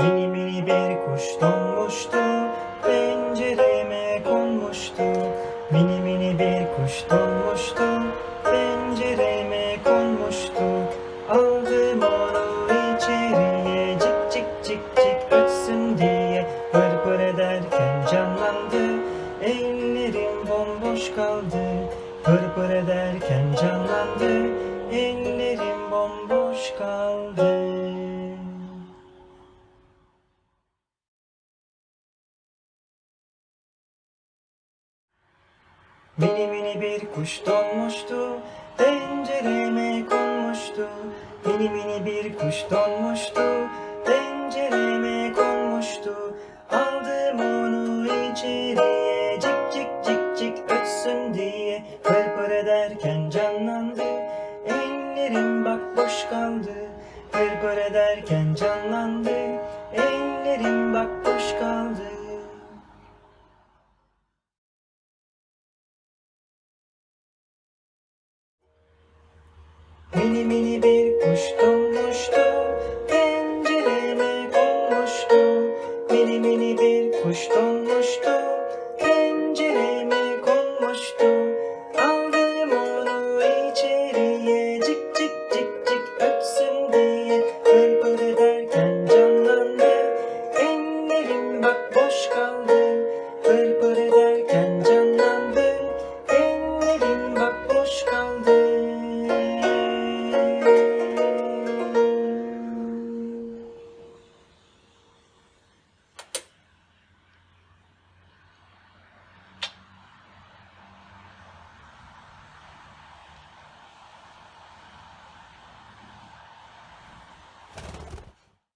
Mini mini bir kuş donmuştu Pencereme konmuştu. Mini mini bir kuş donmuştu Pencereme konmuştu. Aldım onu içeriye Cik cik cik cik ötsün diye. Pır pır ederken canlandı Ellerim bomboş kaldı. Pır pır ederken canlandı Ellerim bomboş kaldı Mini mini bir kuş donmuştu, pencereme konmuştu. Mini mini bir kuş donmuştu, pencereme konmuştu. Aldım onu içeriye, cik cik cik cik ötsün diye. Pır pır ederken canlandı, ellerim bak boş kaldı. Pır pır ederken canlandı, ellerim bak boş kaldı. Mini mini bir kuş donmuştu Pencereme konmuştu. Mini mini bir kuş donmuştu Pencereme konmuştu. Aldım onu içeriye. Cik cik cik cik öpsün diye. Pırpır ederken canlandı. Ellerim bak boş kaldı.